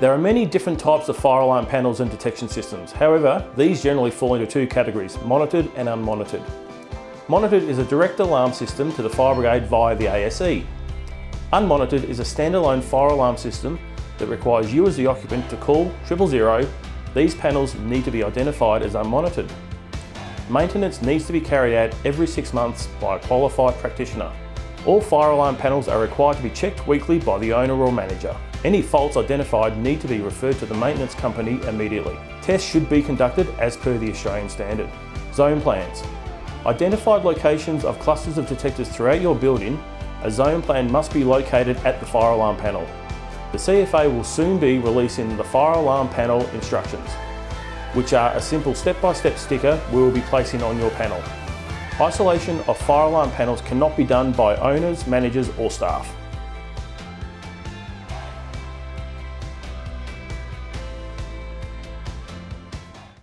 There are many different types of fire alarm panels and detection systems. However, these generally fall into two categories, monitored and unmonitored. Monitored is a direct alarm system to the fire brigade via the ASE. Unmonitored is a standalone fire alarm system that requires you as the occupant to call triple zero. These panels need to be identified as unmonitored. Maintenance needs to be carried out every six months by a qualified practitioner. All fire alarm panels are required to be checked weekly by the owner or manager. Any faults identified need to be referred to the maintenance company immediately. Tests should be conducted as per the Australian standard. Zone plans. Identified locations of clusters of detectors throughout your building, a zone plan must be located at the fire alarm panel. The CFA will soon be releasing the fire alarm panel instructions, which are a simple step-by-step -step sticker we will be placing on your panel. Isolation of fire alarm panels cannot be done by owners, managers or staff.